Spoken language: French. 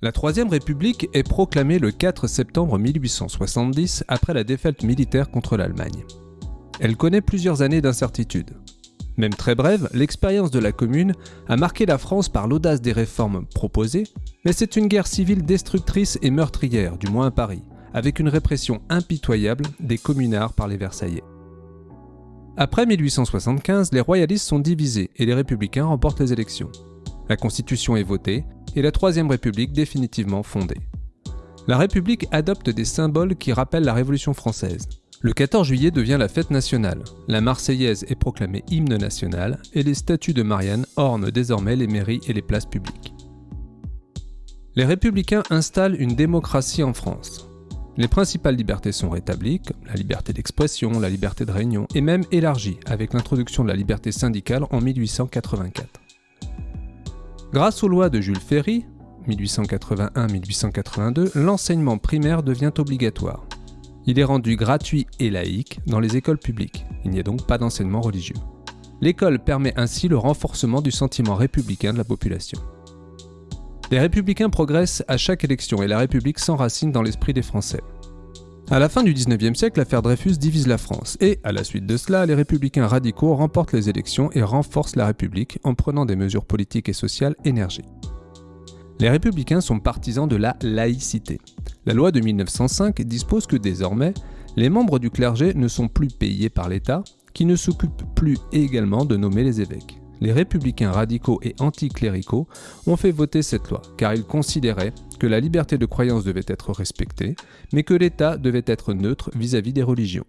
La Troisième République est proclamée le 4 septembre 1870 après la défaite militaire contre l'Allemagne. Elle connaît plusieurs années d'incertitude. Même très brève, l'expérience de la Commune a marqué la France par l'audace des réformes proposées, mais c'est une guerre civile destructrice et meurtrière, du moins à Paris, avec une répression impitoyable des communards par les Versaillais. Après 1875, les royalistes sont divisés et les républicains remportent les élections. La Constitution est votée et la Troisième République définitivement fondée. La République adopte des symboles qui rappellent la Révolution française. Le 14 juillet devient la fête nationale, la Marseillaise est proclamée hymne national et les statues de Marianne ornent désormais les mairies et les places publiques. Les républicains installent une démocratie en France. Les principales libertés sont rétablies, comme la liberté d'expression, la liberté de réunion, et même élargies avec l'introduction de la liberté syndicale en 1884. Grâce aux lois de Jules Ferry, 1881-1882, l'enseignement primaire devient obligatoire. Il est rendu gratuit et laïque dans les écoles publiques. Il n'y a donc pas d'enseignement religieux. L'école permet ainsi le renforcement du sentiment républicain de la population. Les républicains progressent à chaque élection et la République s'enracine dans l'esprit des Français. À la fin du 19e siècle, l'affaire Dreyfus divise la France et, à la suite de cela, les républicains radicaux remportent les élections et renforcent la République en prenant des mesures politiques et sociales énergiques. Les républicains sont partisans de la laïcité. La loi de 1905 dispose que désormais, les membres du clergé ne sont plus payés par l'État, qui ne s'occupe plus également de nommer les évêques. Les républicains radicaux et anticléricaux ont fait voter cette loi, car ils considéraient que la liberté de croyance devait être respectée, mais que l'État devait être neutre vis-à-vis des religions.